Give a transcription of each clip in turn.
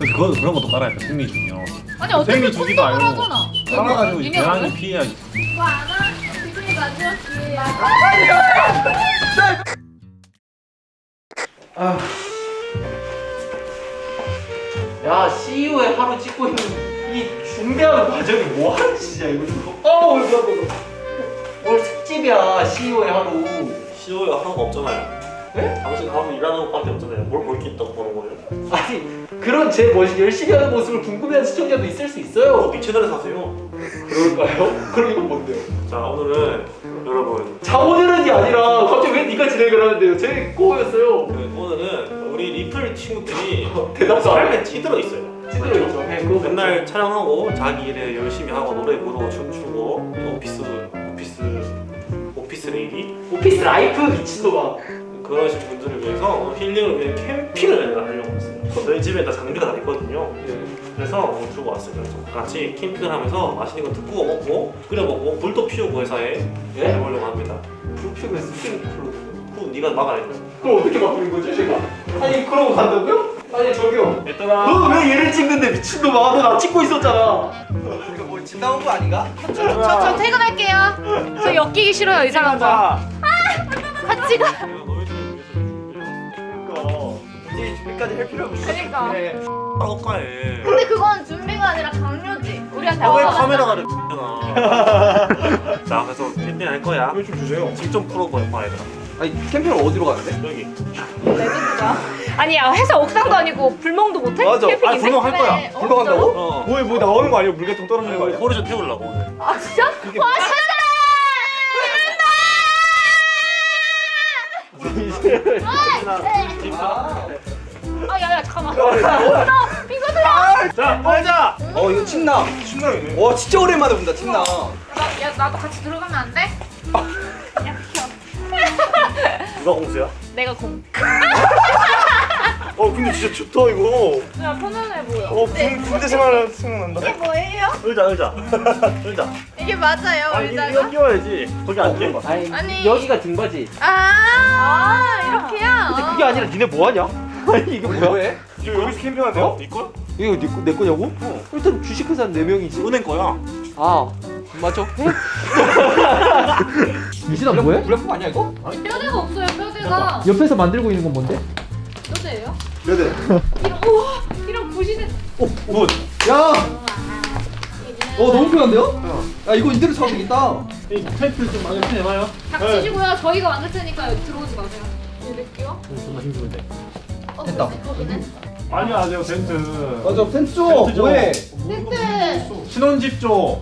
그래서 그거 그런 것도 깔아야 돼. 생리 주면. 아니 어차피 생리 주기도 콘돔을 아니고 하잖아. 깔아가지고 니네 어때? 피해야지. 그거 알아? 지금이 마지막이에요. 야 CEO의 하루 찍고 있는 이 준비하는 과정이 뭐하는 짓이야 이거 어 이거 이거 이거 뭘 특집이야 CEO의 하루 CEO가 하는 거 없잖아요. 네? 당신 하루 일하는 것밖에 없잖아요. 뭘 볼 게 있다고 보는 거예요? 아니 그런 제 멋, 열심히 하는 모습을 궁금해하는 시청자도 있을 수 어, 있어요 네 채널에서 하세요. 그럴까요? 그럼 이건 뭔데요? 자 오늘은 여러분 자 오늘은이 아니라 갑자기 왜 네가 진행을 하는데요? 제 꼬였어요 그 오늘은 우리 리플 친구들이 대답도 안 해. 찌들어 있어요. 찌들어 있죠 네, 그거 맨날 촬영하고 자기 일에 열심히 하고 노래 부르고 춤추고 또 오피스 office office lady office life 미친놈아 그러신 분들을 위해서 힐링을 위해 캠핑을 하려고 했어요. 저희 집에 다 장비가 다 있거든요. 그래서 오늘 주고 왔어요. 그래서 같이 캠핑을 하면서 맛있는 거 듣고 먹고 끓여 먹고 불도 피우고 회사에 예? 해보려고 합니다. 불 피우면 스피드 full로 후 네가 막아야 돼. 그럼 어떻게 바꾸는 거죠 제가? 아니 그러고 간다고요? 아니 저기요 얘들아. 너왜 얘를 찍는데 미친놈아 너나 찍고 있었잖아 이거 뭐집 나온 거 아닌가? 저, 저 퇴근할게요. 저 엮이기 싫어요 이 사람과. 같이 가. 준비까지 할 필요 없어. 그러니까. 그래. 떡가에. 근데 그건 준비가 아니라 강요지. 우리한테 아왜 와서 카메라가. 자 그래서 캠핑 할 거야. 이거 좀 주세요. 직접 풀어봐 얘들아. 아니 캠핑을 어디로 가는데? 여기. 레전드다. 아니야 회사 옥상도 아니고 불멍도 못해? 맞아. 캠핑인데? 아니, 불멍 할 거야. 어, 불멍 한다고? 어. 뭐에 뭐 나오는 거 아니에요? 물개통 떨어지는 거 아니야? 허리 좀 태우려고 오늘. 아 진짜? 와 아, 아 야야 잠깐만. 나 빙거들야. 자 빨자. 어 이거 침낭. 신나이네. 와 진짜 오랜만에 본다 침낭. 야 나도 같이 들어가면 안 돼? 야 비켜. 누가 공수야? 내가 공. 어 근데 진짜 좋다 이거. 야 편안해 보여. 어 군, 군대 생활 생각난다. 이게 뭐예요? 의자 의자. 의자. 이게 맞아요 아 이거 의자가? 끼워야지. 거기 앉게. 아니, 아니. 여기가 등받이. 아, 아 이렇게요? 근데 그게 아니라 니네 뭐 하냐? 아니 이게 뭐야? 뭐해? 이거 여기서 캠핑한대요? 네 거? 이거 내, 거- 내 거냐고? 어. 일단 주식회사 네 명이지. 은행 거야. 아 맞아. 미진아 뭐해? 블랙폼 아니야 이거? 뼈대가 없어요 뼈대가 옆에서 만들고 있는 건 뭔데? 뼈대예요? 네네. 이런 우와 이런 부시는 뭐? 야! 어 너무 편한데요? 야 이거 이대로 사도 되겠다 이 텐트 좀 많이 해봐요. 닥치시고요 저희가 만들 테니까 들어오지 마세요 이럴게요 정말 힘든데. 어, 됐다. 거기는? 아니 아니요 텐트. 맞아 텐트 줘! 텐트. 뭐해? 텐트 신혼집 줘.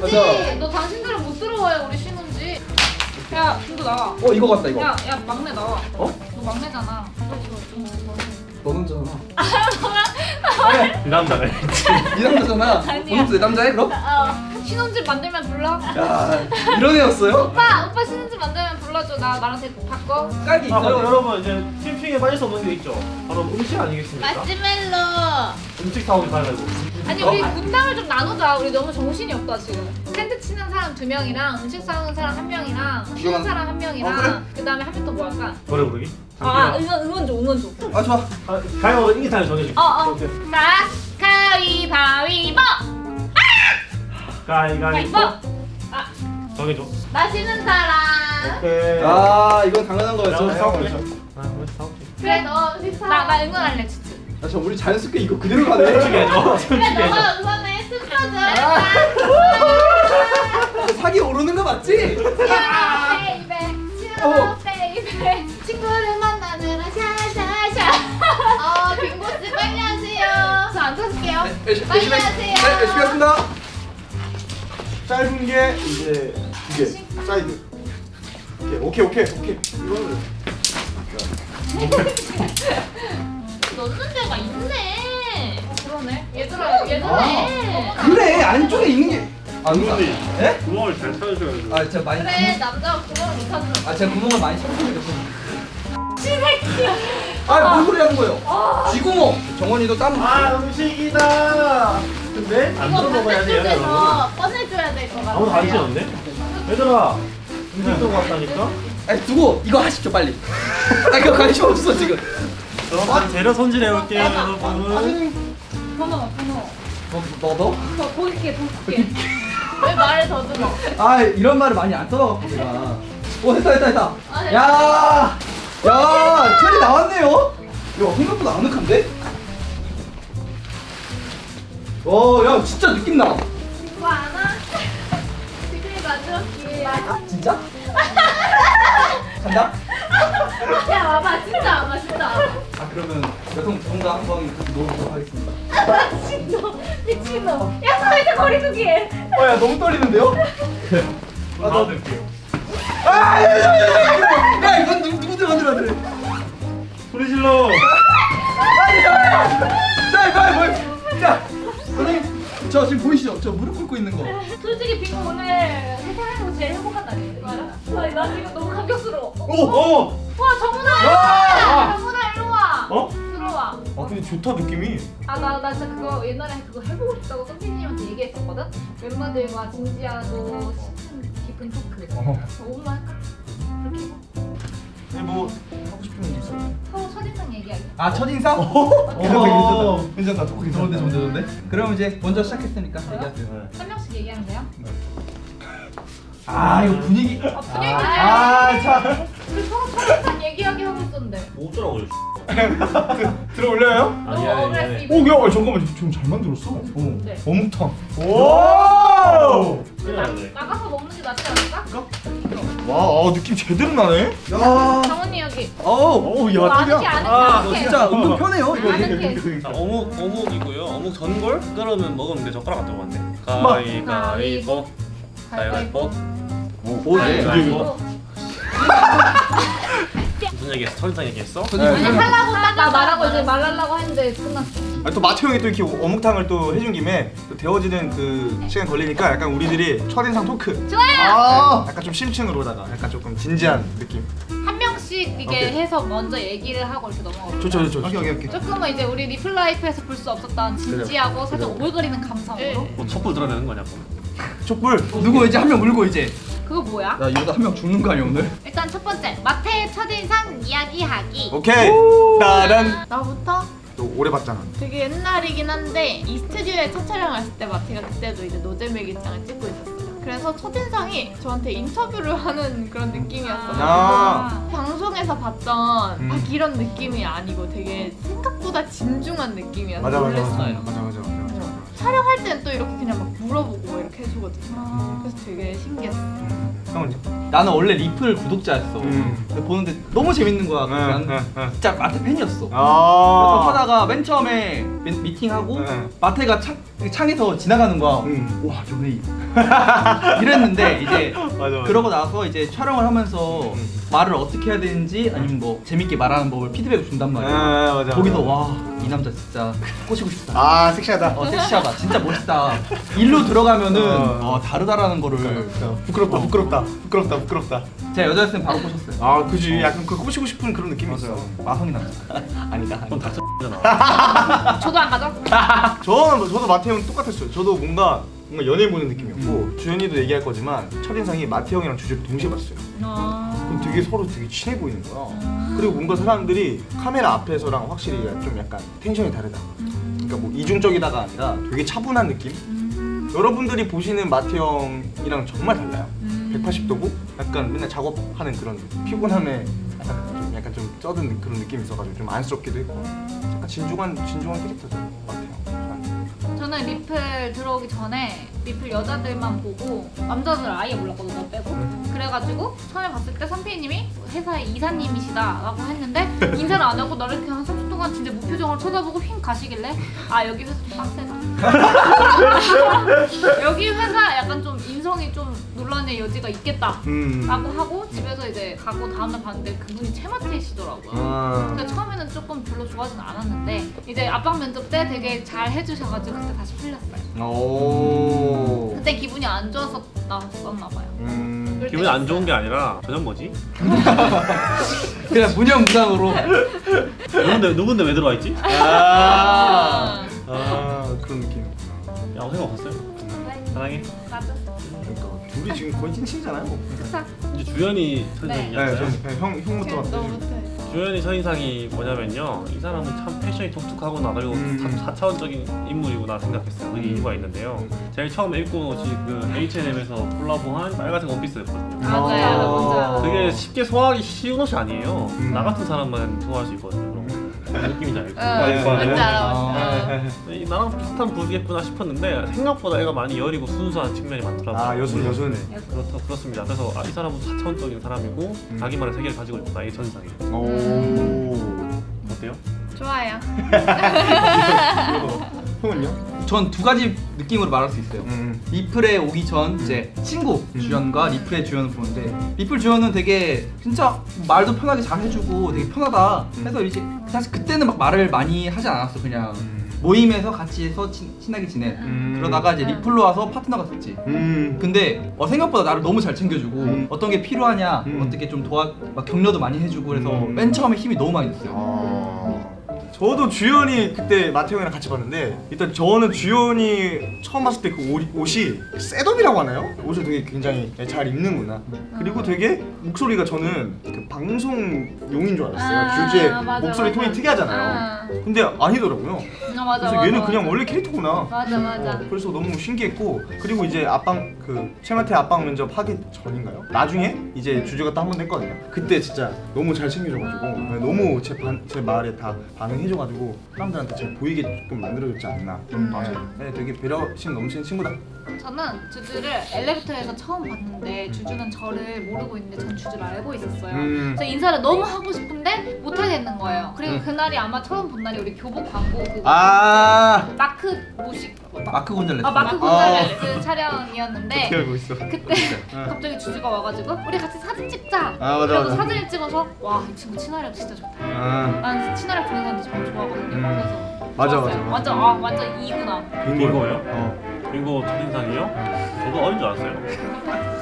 맞아. 너 당신들은 못 들어와요 우리 신혼지 야 김도 나와 어 이거 같다 이거 야, 야 막내 나와 어? 너 막내잖아 너 이거 좀 너는 잖아 이 남자네. 이 남자잖아 아니야. 오늘도 내 남자해 그럼? 어, 신혼집 만들면 불러 야 이런 애였어요? 오빠 오빠 신혼집 만들면 불러줘 나 나랑 대 바꿔 깔기 아, 있어요? 여러분 이제 캠핑에 빠질 수 없는 게 있죠. 바로 음식 아니겠습니까? 마시멜로 음식 사오기 가위바위보. 아니 우리 분담을 좀 나누자 우리 너무 정신이 없다 지금 텐트 치는 사람 두 명이랑 음식 사오는 사람 한 명이랑 쉬는 사람 한 명이랑 어, 그래? 그 다음에 한 명 또 뭐 할까 노래 부르기. 아 응원 응원 줘 응원 줘아 좋아 아, 가위바위보 이긴 사람이 정해줄게. 어어. 자 가위바위보 가위바위보. 가위바위보 정해줘. 마시는 사람 오케이. 아 이건 당연한 야, 거였어 우리 싸울게. 아, 우리 싸울게. 그래 너 음식 나나 응원할래 진짜 아, 저 우리 자연스럽게 이거 그대로 가네 솔직히 해줘. 솔직히 그래. 너가 응원해 스쳐줘 사기 오르는 거 맞지? 어. 베이베 친구를 만나느라 샤샤샤 어 빙고씨 빨리 하세요 저안 찾을게요 열심히 빨리 열심히 하세요. 네 열심히 하겠습니다 짧은 게 이제 두 개. 사이드. 오케이 오케이 오케이 오케이. 이거는 넣는 데가 있네 어 그러네 얘들아 얘들아 해 그래 안쪽에 있는 게 아닌가? 예? 구멍을 잘 찾아줘야지. 아 제가 많이 그래 남자가 구멍을 못 찾는 아 제가 구멍을 많이 찾아서 씨새끼야 아뭔 소리 하는 거예요? 쥐구멍 정원이도 땀아 음식이다. 근데 안 이거 들어 먹어야 돼요, 여러분. 꺼내줘야 될 것 같아요 아무 관심 없네. 얘들아 음식 들고 왔다니까. 아니 두고 이거 하십시오 빨리 아 이거 관심 없어 지금 여러분 재료 손질해 올게요, 여러분. 번호 번호. 너 너? 더 보일게 보일게. 왜 말을 더듬어? 아 이런 말을 많이 안 써갖고 내가. 오 됐다 됐다 됐다. 아. 야, 야, 철이 나왔네요. 야 생각보다 아늑한데? 와, 야 진짜 느낌 나. 이거 안 와? 지금이 마지막 기회야. 진짜? 간다? 야 와봐 진짜 와봐 진짜 와봐. 아 그러면 여성 정답 한번 넣어보도록 하겠습니다. 아, 미친놈 미친놈. 야 사회자 거리 두기 해. 어, 야 너무 떨리는데요? 아, 나 드릴게요 아, 야, 야, 야, 야, 이거, 야, 이건 누구 누구들 만들어야 돼? 소리 질러 아니, 야, 자, 이거 뭐, 자, 선생님, 저 지금 보이시죠? 저 무릎 꿇고 있는 거. 솔직히 빙고 오늘 세상에서 제일 행복한 날이야. 와, 나 지금 너무 감격스러워. 오! 오! 와 정훈아 와! 정훈아 일로 와. 어? 들어와. 아 근데 좋다 느낌이 아나나 진짜 그거 옛날에 그거 해보고 싶다고 선생님한테 얘기했었거든. 멤버들과 진지하고 깊은 깊은 토크. 어. 5분만 할까? 그렇게 뭐? 서로 첫인상 얘기하기. 아 첫인상? 괜찮다 어. 괜찮다 토크 좋은데 괜찮다 좋은데 좋은데? 그럼 이제 먼저 시작했으니까 얘기하세요. 한 명씩 얘기하면 돼요? 아 이거 분위기. 아 분위기 아, 자. 우리 서로 첫인상 얘기하기 하고 있었는데. 뭐 어쩌라고 이거 들어 올려요? 아, 너무 미안해, 억울했어 미안해. 오, 야, 아, 잠깐만, 좀잘 만들었어. 어. 네. 어묵탕. 오! 미안해 나가서 먹는 게 낫지 않을까? 와, 아, 느낌 제대로 나네. 야. 정훈이 여기. 어우. 오, 어, 아늑해 아늑해 아, 아늑해. 진짜 은근 편해요 이거. 아늑해. 자, 어묵 어묵이고요. 어묵 전골 끓으면 먹으면 돼. 젓가락 안 들어갔네. 가위바위보. 가위바위보. 가위바위보. 오, 네. 가위바위보. 무슨 얘기했어? 첫인상 얘기했어? 아니 하려고 딱나 말하고 이제 말하려고 했는데 끝났어. 아, 또 마트 형이 또 이렇게 어묵탕을 또 해준 김에 또 데워지는 그 시간 걸리니까 약간 우리들이 첫인상 토크. 좋아요. 아, 약간 좀 심층으로다가 약간 조금 진지한 느낌. 한 명씩 이게 오케이. 해서 먼저 얘기를 하고 이렇게 넘어가. 좋죠, 좋죠. 오케이, 오케이, 오케이. 조금은 이제 우리 리플 라이프에서 볼 수 없었던 진지하고 살짝 오글거리는 감성으로. 뭐 촛불 들어야 되는 거냐고. 촛불. 누구 이제 한 명 울고 이제. 그거 뭐야? 야 이러다 한 명 죽는 거 아니야 오늘? 일단 첫 번째 마태의 첫인상 이야기하기. 오케이. 따란. 나부터 또 오래 봤잖아. 되게 옛날이긴 한데 이 스튜디오에 첫 촬영을 했을 때 마태가 그때도 이제 노잼일기장을 찍고 있었어요. 그래서 첫인상이 저한테 인터뷰를 하는 그런 느낌이었어요. 아. 방송에서 봤던 음. 막 이런 느낌이 아니고 되게 생각보다 진중한 느낌이어서 맞아, 맞아. 놀랐어요. 맞아. 맞아. 촬영할 때는 또 이렇게 그냥 막 물어보고 막 이렇게 해주거든요. 음. 그래서 되게 신기했어. 형은요? 나는 원래 리플 구독자였어. 음. 근데 보는데 너무 재밌는 거야. 그래서 응, 난 응, 응. 진짜 마태 팬이었어. 그래서 아. 하다가 맨 처음에 미- 미팅하고 응. 마태가 창, 창에서 지나가는 거야. 응. 와 연예인. 이랬는데 이제 맞아, 맞아. 그러고 나서 이제 촬영을 하면서 음. 말을 어떻게 해야 되는지 아니면 뭐 재밌게 말하는 법을 피드백을 준단 말이야. 아, 맞아. 거기서. 와 이 남자 진짜 꼬시고 싶다. 아, 섹시하다. 어 섹시하다. 진짜 멋있다. 일로 들어가면은 어. 어, 다르다라는 거를 부끄럽다, 부끄럽다, 부끄럽다, 부끄럽다. 제가 여자였으면 바로 꼬셨어요. 아, 그지. 약간 그 꼬시고 싶은 그런 느낌이 있어. 마성이 남자. 아니다. 그건 아니다. 닥쳐잖아. 저도 안 가죠? 저는 뭐- 저도 마태 형 똑같았어요. 저도 뭔가 뭔가 연예인 보는 느낌이었고 주연이도 얘기할 거지만 첫인상이 마태 형이랑 주제를 동시에 봤어요. 그럼 되게 서로 되게 친해 보이는 거야. 그리고 뭔가 사람들이 카메라 앞에서랑 확실히 좀 약간 텐션이 다르다. 그러니까 뭐 이중적이다가 아니라 되게 차분한 느낌. 여러분들이 보시는 마태 형이랑 정말 달라요. 180도고 약간 맨날 작업하는 그런 피곤함에 약간 좀, 약간 좀 쩌든 그런 느낌이 있어가지고 좀 안쓰럽기도 했고. 약간 진중한 진중한 캐릭터죠 형. 저는. 리플 들어오기 전에 리플 여자들만 보고 남자들 아예 몰랐거든요 나 빼고. 그래가지고 처음에 봤을 때 선배님이 회사의 이사님이시다 라고 했는데 인사를 안 하고 나를 이렇게 한 30분 동안 진짜 무표정으로 쳐다보고 휙 가시길래 아 여기 회사 좀 빡세다 여기 회사 약간 좀 인성이 좀 논란의 여지가 있겠다 음. 라고 하고 집에서 이제 가고 다음날 봤는데 그분이 채마태시더라고요 아. 근데 처음에는 조금 별로 좋아하진 않았는데 이제 압박 면접 때 되게 잘 해주셔가지고 그때 다시 풀렸어요. 오. 그때 기분이 안 좋아서 나왔었나 봐요. 음. 기분이 안 좋은 게 아니라 저녁 뭐지? 그냥 무념무상으로. 누군데 누군데 왜 들어와 있지? 아. 아 느낌이구나. 야 생각 없었어요? 사랑해. 나도. 그러니까 둘이 지금 거의 찐친이잖아요. 흑사. 이제 주연이 네. 첫인상이야. 네, 저형 형부터. 못해. 주연이 첫인상이 뭐냐면요 이 사람은 참 패션이 독특하구나 그리고 음. 4차원적인 인물이구나 생각했어요 그 이유가 있는데요 제일 처음에 입고 온 옷이 그 H&M에서 콜라보한 빨간색 원피스였거든요 맞아요. 아. 맞아요. 되게 쉽게 소화하기 쉬운 옷이 아니에요 음. 나 같은 사람만 소화할 수 있거든요 느낌인지? 응, 뭔지 알아. 아, 이 나랑 비슷한 부류겠구나 싶었는데 생각보다 애가 많이 여리고 순수한 측면이 많더라고요 아 여순 여순. 그렇다, 그렇습니다 그래서 아, 이 사람은 4차원적인 사람이고 음. 자기만의 세계를 가지고 있구나 이게 첫인상이에요 오. 어때요? 좋아요. 형은요? 전 두 가지 느낌으로 말할 수 있어요. 음. 리플에 오기 전 이제 친구 음. 주연과 리플의 주연을 보는데 리플 주연은 되게 진짜 말도 편하게 잘 해주고 되게 편하다 음. 해서 이제 사실 그때는 막 말을 많이 하지 않았어 그냥 음. 모임에서 같이 해서 친, 친하게 지내 음. 그러다가 이제 음. 리플로 와서 파트너가 됐지 음. 근데 어, 생각보다 나를 너무 잘 챙겨주고 음. 어떤 게 필요하냐 음. 어떻게 좀 도와 막 격려도 많이 해주고 그래서 음. 맨 처음에 힘이 너무 많이 됐어요 아. 저도 주연이 그때 마태 형이랑 같이 봤는데 일단 저는 주연이 처음 봤을 때 그 옷이 setup이라고 하나요? 옷을 되게 굉장히 잘 입는구나 그리고 되게 목소리가 저는 그 방송용인 줄 알았어요 아, 주제 맞아, 목소리 맞아. 톤이 특이하잖아요 아. 근데 아니더라고요 아, 맞아, 그래서 얘는. 그냥 원래 캐릭터구나 맞아 맞아. 어, 그래서 너무 신기했고 그리고 이제 압방 그 최마태 압방 면접 하기 전인가요? 나중에 이제 주제가 또한번 했거든요. 그때 진짜 너무 잘 챙겨줘가지고 네, 너무 제, 반, 제 말에 다 반응해 줘가지고 사람들한테 잘 보이게끔 만들어줬지 않나. 음. 맞아요. 네, 되게 배려심 넘치는 친구다. 저는 주주를 엘리베이터에서 처음 봤는데 주주는 저를 모르고 있는데 전 주주를 알고 있었어요. 음. 그래서 인사를 너무 하고 싶은데 못 하겠는 거예요. 그리고 음. 그날이 아마 처음 본 날이 우리 교복 광고 그거 아 마크 모식 마크 곤잘레스 아 마크 곤잘레스 촬영이었는데 어떻게 알고 있어? 그때 응. 갑자기 주주가 와가지고 우리 같이 사진 찍자. 아, 맞아, 그래서 맞아. 사진을 찍어서 와 이 친구 친화력 진짜 좋다. 아 난 친화력 좋은 사람들 정말 좋아하거든요. 음. 그래서 맞아, 좋았어요. 맞아, 맞아. 완전 아 완전 이구나. 빙고요? 어. 빙고 첫인상이요? 저도 어린 줄 알았어요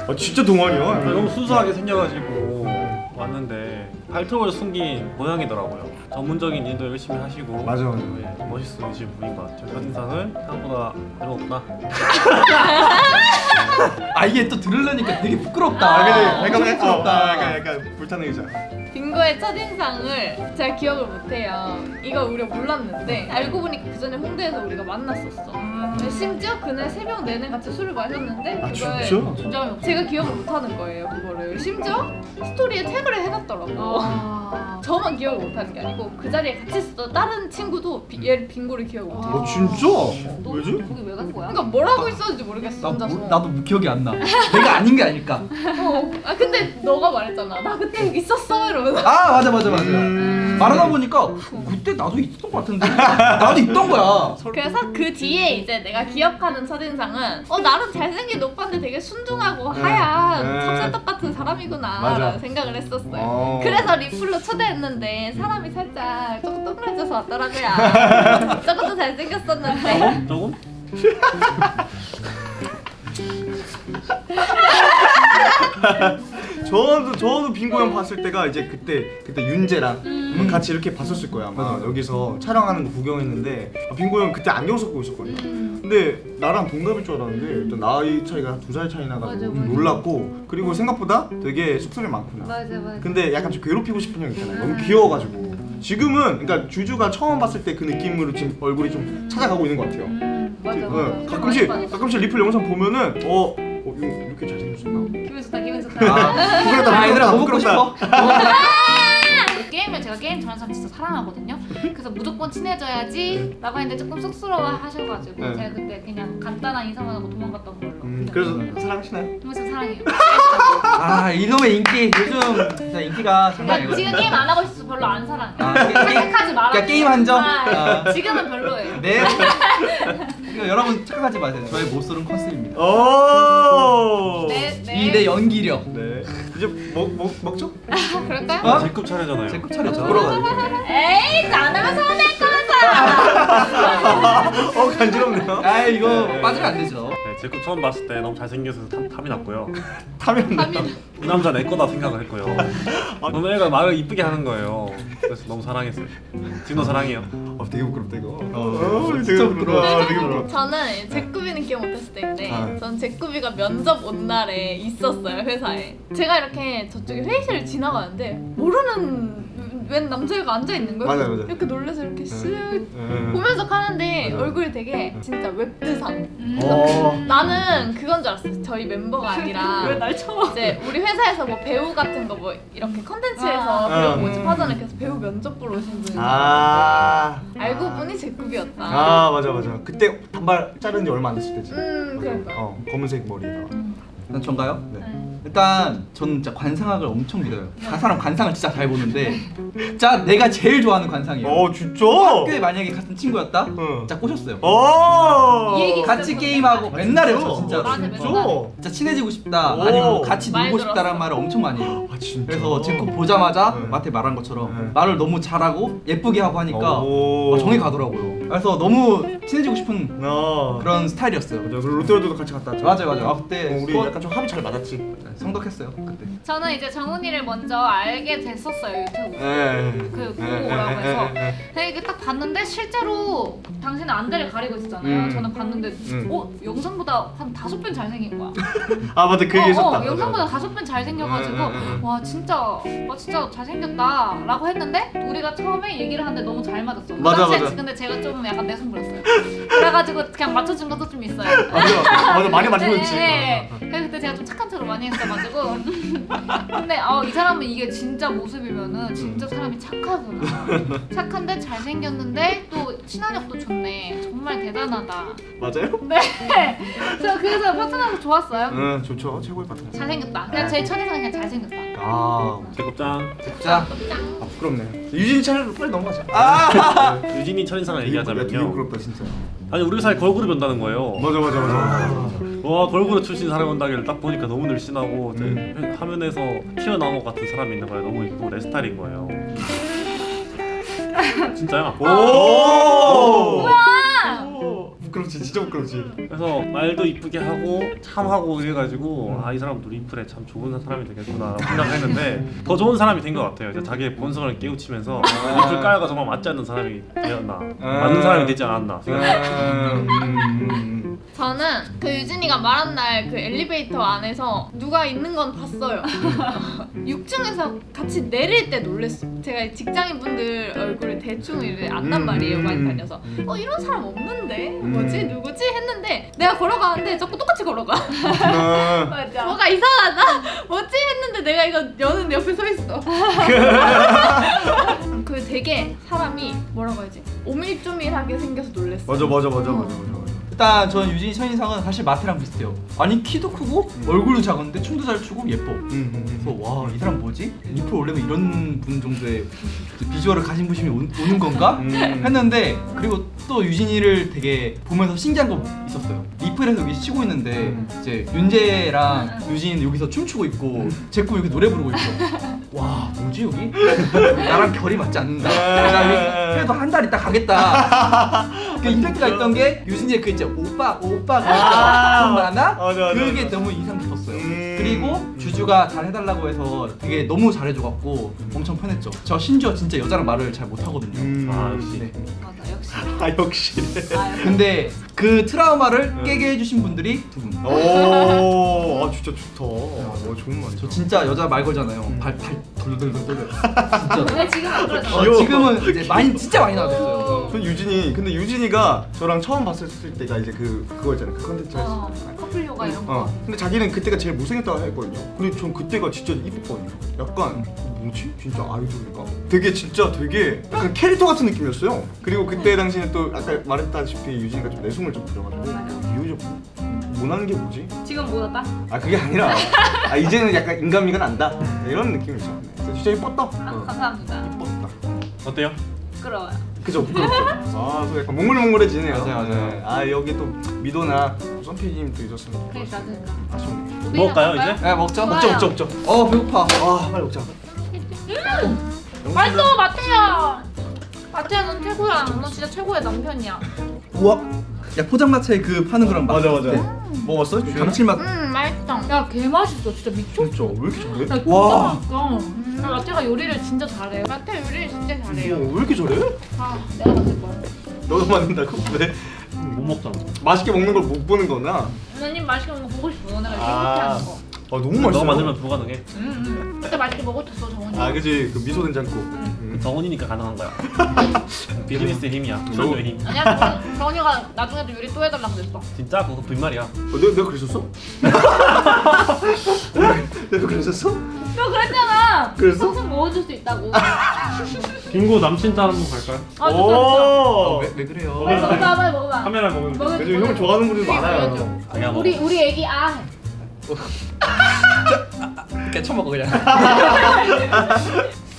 아 진짜 동안이야. 아니, 너무 순수하게 생겨가지고 왔는데 발톱을 숨긴 고양이더라고요. 전문적인 일도 열심히 하시고 맞아, 맞아. 네, 멋있으신 분인 것 같아요. 첫인상은 생각보다 별로없구나. 아 이게 또 들으려니까 되게 부끄럽다 아 근데 엄청 약간 부끄럽다 어, 약간 약간 불타는 의자. 빙고의 첫인상을 제가 기억을 못해요. 이거 우리가 몰랐는데 알고 보니까 그 전에 홍대에서 우리가 만났었어. 근데 심지어 그날 새벽 내내 같이 술을 마셨는데 아 그걸 진짜? 없어. 제가 기억을 못하는 거예요 그거를. 심지어 스토리에 태그를 해놨더라고. 아. 저만 기억을 못하는 게 아니고 그 자리에 같이 있었던 다른 친구도 비, 얘 빙고를 기억을 못해요. 어 진짜? 너 왜지? 거기 왜 간 거야? 그러니까 뭘 하고 있었는지 모르겠어 나, 혼자서. 모- 나도 기억이 안나 내가 아닌 게 아닐까 어. 아 근데 너가 말했잖아. 나 그때 있었어 이러면서. 아 맞아 맞아 맞아 음. 말하다 보니까 어, 그때 나도 있었던 것 같은데 나도 있던 거야 그래서 그 뒤에 이제 내가 기억하는 첫인상은 어 나름 잘생긴 오빠인데 되게 순둥하고 하얀 네. 찹쌀떡 같은 사람이구나 맞아. 라는 생각을 했었어요 어. 그래서 리플로 초대했는데 사람이 살짝 조금 동그래져서 왔더라고요 조금 더 잘생겼었는데 조금? 저도 저도 빙고 형 봤을 때가 이제 그때 그때 윤재랑 같이 이렇게 봤었을 거야 아마 여기서 촬영하는 거 구경했는데 아, 빙고 형 그때 안경 쓰고 있었거든요. 근데 나랑 동갑일 줄 알았는데 일단 나이 차이가 두 살 차이 나가지고 맞아, 좀 맞아. 놀랐고 그리고 생각보다 되게 숙성이 많구나. 맞아 맞아. 근데 약간 좀 괴롭히고 싶은 형 있잖아요. 너무 귀여워가지고 지금은 그러니까 주주가 처음 봤을 때 그 느낌으로 지금 얼굴이 좀 찾아가고 있는 것 같아요. 음, 맞아 네, 맞아. 가끔씩. 가끔씩 리플 영상 보면은 어, 어 이렇게 잘생겼었 아, 부끄럽다 아 얘들아 부끄럽다 뭐 부끄럽다. 그 게임을 제가 게임 좋아하는 사람 진짜 사랑하거든요. 그래서 무조건 친해져야지 라고 했는데 조금 쑥스러워 하셔가지고 네. 제가 그때 그냥 간단한 인사만 하고 도망갔던 걸로. 음, 그래서 사랑하시나요? 정말 진짜 사랑해요. 아 이놈의 인기 요즘 진짜 인기가 장난 그러니까 지금 아니거든 게임 안 하고 있어서 별로 안 사랑해. 아, 착각하지 말아. 그러니까 게임 한정? 아, 아. 지금은 별로예요. 네 그러니까 여러분 착각하지 마세요 저의 모쏠은 컨셉입니다 오. 네, 네. 이내 연기력 네. 이제 먹, 먹, 먹죠? 그럴까요? 어? 제급 차례잖아요. 제급 차례죠 에이 나는 손에 꺼서. 어 간지럽네요. 아 이거 네. 빠지면 안 되죠 네, 제급 처음 봤을 때 너무 잘생겨서 탐, 탐이 났고요. 타면 이 남자 내 거다 생각을 했고요. 너무 애가 말을 이쁘게 하는 거예요. 그래서 너무 사랑했어요. 지금도 사랑해요. 어 되게 부끄럽다 이거. 어, 되게 진짜 부끄러워. 아, 되게 부끄러워. 저는 제꾸비는 기억 못했을 때인데 아. 전 제꾸비가 면접 온 날에 있었어요 회사에 제가 이렇게 저쪽에 회의실을 지나가는데 모르는 웬 남자애가 앉아 있는 거야. 맞아요, 맞아요. 이렇게 놀래서 이렇게 쓱 예. 보면서 하는데 맞아요. 얼굴이 되게 진짜 웹드상. 어. 나는 그건 줄 알았어. 저희 멤버가 아니라 왜날 쳐봐? 이제 우리 회사에서 뭐 배우 같은 거 뭐 이렇게 컨텐츠에서 아. 배우 음. 모집하잖아요. 그래서 배우 면접 보러 오신 분이 아. 알고 보니 제 급이었다. 아 맞아 맞아. 그때 단발 자른 지 얼마 안 됐을 때지. 음 그러니까. 어 검은색 머리에다가. 난 전가요? 네. 일단 저는 진짜 관상학을 엄청 믿어요. 그 사람 관상을 진짜 잘 보는데 진짜 내가 제일 좋아하는 관상이에요. 어 진짜? 학교에 만약에 같은 친구였다? 응. 진짜 꼬셨어요. 어. 이 얘기 같이 게임하고 맨날 해요 저 진짜로. 맞아, 진짜? 맨날. 진짜 친해지고 싶다 오. 아니면 뭐 같이 놀고. 싶다라는 말을 엄청 많이 해요. 아 진짜. 그래서 제거 보자마자 네. 마태 말한 것처럼 네. 말을 너무 잘하고 예쁘게 하고 하니까 오. 어, 정이 가더라고요. 그래서 너무 친해지고 싶은 어. 그런 스타일이었어요. 맞아. 그리고 롯데월드도 같이 갔다 왔죠. 맞아요, 맞아요. 아, 그때 어, 우리 수업- 약간 좀 합이 잘 맞았지. 네, 성덕했어요 그때. 저는 이제 정훈이를 먼저 알게 됐었어요 유튜브. 네. 그 보고 오라고 해서 근데 이게 딱 봤는데 실제로 당신은 안대를 가리고 있었잖아요. 음. 저는 봤는데 음. 어 영상보다 한 다섯 배 잘생긴 거야. 아 맞아 그 얘기 어, 했었다. 어, 영상보다 다섯 배 잘생겨가지고 음, 음, 음. 와 진짜 와 진짜 잘생겼다라고 했는데 우리가 처음에 얘기를 하는데 너무 잘 맞았어. 그 맞아, 당시에 맞아. 근데 제가 좀 약간 내성 부렸어요. 그래가지고 그냥 맞춰준 것도 좀 있어요. 맞아 맞아. 많이 맞고 네. 네. 그래서 그때 제가 좀 착한 척을 많이 했어가지고. 근데 어, 이 사람은 이게 진짜 모습이면은 진짜 사람이 착하구나. 착한데 잘생겼는데 또 친화력도 좋네. 정말 대단하다. 맞아요? 네. 저 그래서 파트너도 좋았어요. 응 좋죠. 최고의 파트너. 잘생겼다. 그냥 제 첫인상이 그냥 잘생겼다. 아, 제곱장. 자, 아 부끄럽네. 유진이 차례로 빨리 넘어가자. 아, 유진이 첫인상을 되게 얘기하자면요. 부끄럽다 진짜. 아니 우리 사이 걸그룹 연다는 거예요. 맞아 맞아 맞아. 와 걸그룹 출신 사람이 온다길래 딱 보니까 너무 늘씬하고 음. 화면에서 튀어나온 것 같은 사람이 있는 거예요. 너무 이쁘고 내 스타일인 거예요. 진짜야. 오. 아! 오. 부끄럽지 진짜 부끄럽지. 그래서 말도 이쁘게 하고 참 하고 이래가지고 아 이 사람 인플에 참 좋은 사람이 되겠구나 생각했는데 더 좋은 사람이 된 것 같아요. 이제 자기의 본성을 깨우치면서 인플 깔과 정말 맞지 않는 사람이 되었나 맞는 사람이 되지 않았나 생각해요. 음. 저는 그 유진이가 말한 날 그 엘리베이터 안에서 누가 있는 건 봤어요. 6층에서 같이 내릴 때 놀랬어. 제가 직장인 분들 얼굴을 대충 이렇게 안단 음, 말이에요. 많이 음, 다녀서. 음. 어 이런 사람 없는데 음. 뭐지 누구지 했는데 내가 걸어가는데 자꾸 똑같이 걸어가. 아. 맞아 뭐가 이상하다. 뭐지 했는데 내가 이거 여는 옆에 서 있어. 그 되게 사람이 뭐라고 해야지 오밀조밀하게 생겨서 놀랬어. 맞아 맞아 맞아 맞아 맞아. 일단 저는 유진이 첫인상은 사실 마태랑 비슷해요. 아니 키도 크고 얼굴도 작은데 춤도 잘 추고 예뻐. 음, 음, 그래서 와 이 사람 뭐지? 리플 올려면 이런 분 정도의 비주얼을 가진 분이 오- 오는 건가? 음. 했는데 그리고 또 유진이를 되게 보면서 신기한 거 있었어요. 리플에서 여기 치고 있는데 음. 이제 윤재랑 유진이 여기서 춤추고 있고 제꾸 여기 노래 부르고 있고 와 뭐지 여기? 나랑 결이 맞지 않는다. 그래도 한 달 있다 가겠다. 그 임팩트가 있던 게 유진이의 그 이제 오빠 오빠가 좀 많아? 맞아, 맞아, 그게 맞아. 너무 인상 깊었어요. 음. 그리고 주주가 잘 해달라고 해서 되게 너무 잘해줘갖고 엄청 편했죠. 저 심지어 진짜 여자랑 말을 잘 못하거든요. 음. 아 역시 네. 역시 아 역시. 아, 근데 그 트라우마를 네. 깨게 해주신 분들이 두 분. 오, 아 진짜 좋다. 어, 좋은 말이죠. 저 진짜 여자 말 걸잖아요. 발, 발 돌돌돌 돌려. 진짜. 왜 지금 안 그러죠? 어. 지금은 이제 많이 진짜 많이 나아졌어요. 전 유진이 근데 유진이가 저랑 처음 봤을 때가 이제 그 그거 있잖아요. 그 컨텐츠 어, 했었잖아요. 커플 요가 이런 거 어. 근데 자기는 그때가 제일 못생겼다고 했거든요. 근데 전 그때가 진짜 이뻤거든요. 약간 뭐지? 진짜 아이돌인가? 되게 진짜 되게 약간 캐릭터 같은 느낌이었어요. 그리고 그때 당시에 또 아까 말했다시피 유진이가 좀 내숭을 좀 부려가지고 이유 좀 못하는 게 뭐지? 지금 뭐였다? 아 그게 아니라 아 이제는 약간 인간미가 난다 이런 느낌이죠. 진짜 이뻤다. 아, 어. 감사합니다 이뻤다. 어때요? 부끄러워요 그죠 부끄럽죠. 아, 또 약간 몽글몽글해지네요. 맞아요, 맞아요. 네. 아 여기 또 미도나 선피디님도 있었으면 그러니까 그러니까 아쉽네. 먹을까요, 이제? 네 먹자. 먹자 먹자 먹자. 어 배고파. 아 빨리 먹자. 맛있어 마태야 마태야 넌 최고야 너 진짜 최고의 남편이야 우와. 야 포장마차에 그 파는 맞아 맛. 맞아. 먹었어? 네. 감칠맛. 음 맛있다 야 개 맛있어 진짜 미쳤어 진짜 왜 이렇게 잘해? 야, 진짜 와. 맛있어 음, 마태가 요리를 진짜 잘해 마태 요리를 진짜 잘해요 어, 왜 이렇게 잘해? 아 내가 맡을 거야 너도 만든다고? 왜? 못 먹잖아. 맛있게 먹는 걸 못 보는 거나? 누님 맛있게 먹는 거 보고 싶어 너네가 이렇게 아. 하는 거 아 너무 맛있어. 너 만들면 불가능해. 음, 음. 그때 맛있게 먹었었어 정원이. 아 그지 그 미소 된장국. 음. 정원이니까 가능한 거야. 비즈니스의 힘이야. 철도의 힘. 아니야 정원- 정원 이가 나중에도 요리 또 해달라고 그랬어. 진짜 그거 빈말이야. 어, 내가 내가 그랬었어? 내가 그랬었어? 너 그랬잖아. 그랬어? 평생 먹어줄 수 있다고. 빙고 남친 짤 한번 갈까요? 아 좋다 좋다. 오. 왜, 왜 그래요? 빨리 먹어봐 빨리 먹어봐. 카메라 보면 요즘 형을 좋아하는 분들이 많아요. 아니야 뭐. 우리 우리 애기 아. 깨쳐먹어 그냥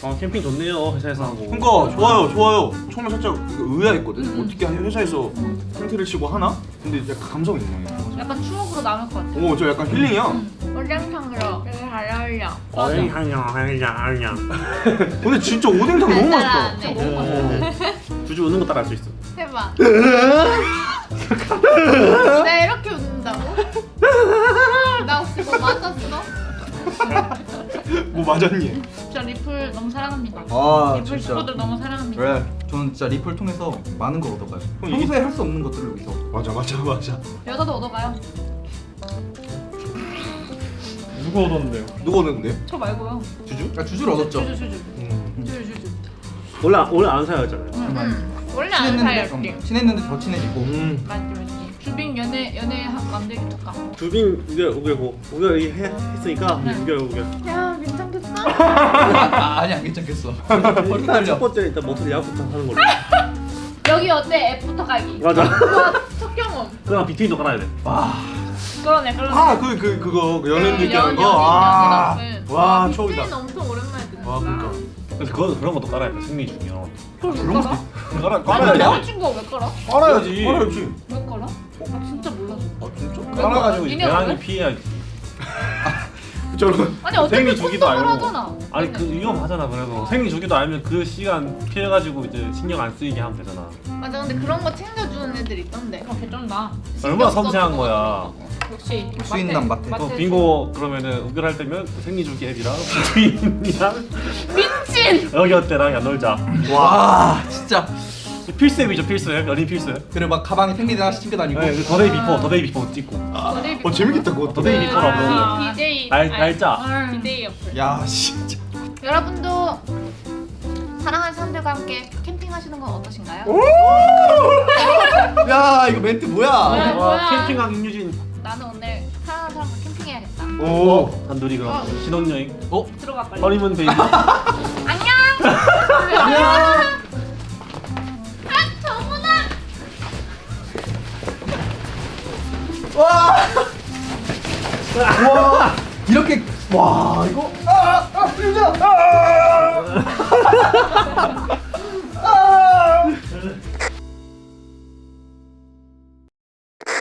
어, 캠핑 좋네요 회사에서 하고. 그러니까 좋아요 좋아요. 처음에 살짝 의아했거든. 음. 어떻게 회사에서 텐트를 치고 하나? 근데 약간 감성 있네. 약간 추억으로 남을 것 같아. 오저 약간 힐링이야. 월장탕으로 되게 잘 어울려. 어이 하냐 하냐 하냐. 근데 진짜 오뎅탕 너무 맛있다. 진짜 너무 맛있어. 주주 우는 거 따라 할수 있어. 해봐. 내가 이렇게 웃는다고? 나 혹시 뭐 맞았어? 뭐 맞았니? 진짜 리플 너무 사랑합니다. 아 리플 친구들 너무 사랑합니다. 왜? 저는 진짜 리플 통해서 많은 걸 얻어가요 형, 평소에 할 수 없는 것들을 여기서 맞아 맞아 맞아. 여자도 얻어가요. 누가 얻었는데요? 누가 얻었는데요? 저 말고요. 주주? 아, 주주를 얻었죠 주주 주주. 음. 주주 주주. 원래 원래 아는 사이였잖아요. 응. 원래 안 사였지. 음, 친했는데 더 친해지고 음. 맞지 주빈 연애 연애 학 만들기 특강. 주빈 이게 우결고 우결 이 해- 했으니까 우결 우결. 야 괜찮겠어? 아 아니 안 괜찮겠어 벌써 첫 달려 번째 일단 목소리 야구부터 하는 걸로. 여기 어때? F부터 가기. 맞아. 와, 첫 경험. 그럼 비트윈도 깔아야 돼. 그러네 그러네. 아그 그 그거 그 연예인들 연- 하는 거. 아. 와 비트윈 추억이다. 엄청 오랜만에 듣는다. 와 그러니까. 그래서 그거 그런 것도 깔아야 돼. 승리 중이요. 그런 거 깔아 아니 깔아야 돼. 남자친구가 왜 깔아? 깔아야지. 깔아야지. 왜 깔아? 아 진짜 몰라. 아 진짜? 깔아가지고 대항이 왜? 피해야지. 저런. 아니 어차피 생리 주기도 알고. 하잖아. 아니 그 위험하잖아 그래도 생리 주기도 알면 그 시간 피해가지고 이제 신경 안 쓰이게 하면 되잖아. 맞아 근데 그런 거 챙겨주는 애들 있던데. 어 개쩐다. 얼마나 섬세한 거야. 역시 수인남 마태. 또 빙고 그러면은 우결할 때면 생리 주기 앱이랑 비트윈이랑 미친! 여기 어때랑 야 놀자. 와 진짜 필수 앱이죠 필수 앱 연인 필수 앱. 그리고 막 가방에 생리대 하나씩 챙겨 다니고 네, 그 The Day Before The Day Before 찍고 어 재밌겠다 그것도. The Day Before라고. 아. 디데이 날- 날짜. 디데이 어플. 야 진짜 여러분도 사랑하는 사람들과 함께 캠핑하시는 건 어떠신가요? 야 이거 멘트 뭐야 뭐야? 와 캠핑왕 김유진. 나는 오늘 사랑하는 사람과 캠핑해야겠다. 오. 단둘이 그럼 신혼여행. 어? 들어가 빨리. 허니문 베이비. 안녕. 와! 이렇게 와 이거